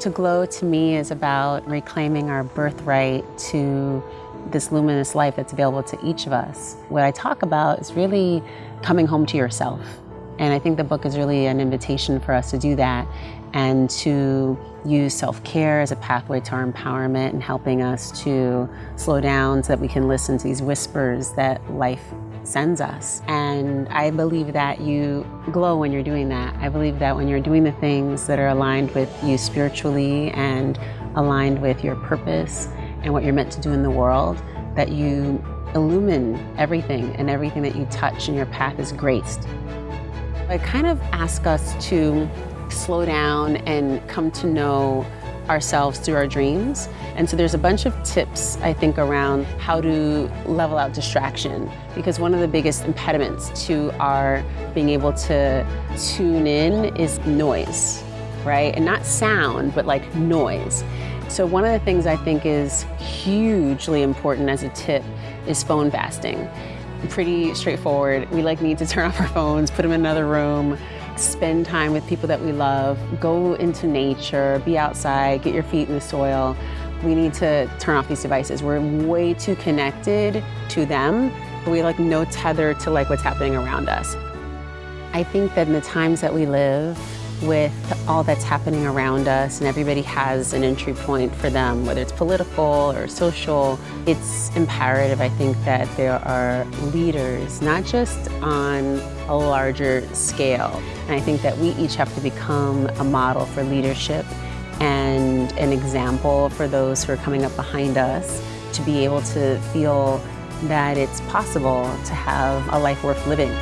To glow to me is about reclaiming our birthright to this luminous life that's available to each of us. What I talk about is really coming home to yourself. And I think the book is really an invitation for us to do that and to use self-care as a pathway to our empowerment and helping us to slow down so that we can listen to these whispers that life sends us. And I believe that you glow when you're doing that. I believe that when you're doing the things that are aligned with you spiritually and aligned with your purpose and what you're meant to do in the world, that you illumine everything and everything that you touch and your path is graced. I kind of ask us to slow down and come to know ourselves through our dreams. And so there's a bunch of tips, I think, around how to level out distraction. Because one of the biggest impediments to our being able to tune in is noise, right? And not sound, but like noise. So one of the things I think is hugely important as a tip is phone fasting. Pretty straightforward. We like need to turn off our phones, put them in another room, spend time with people that we love, go into nature, be outside, get your feet in the soil. We need to turn off these devices. We're way too connected to them, we like no tether to like what's happening around us. I think that in the times that we live, with all that's happening around us and everybody has an entry point for them, whether it's political or social, it's imperative, I think, that there are leaders, not just on a larger scale. And I think that we each have to become a model for leadership and an example for those who are coming up behind us to be able to feel that it's possible to have a life worth living.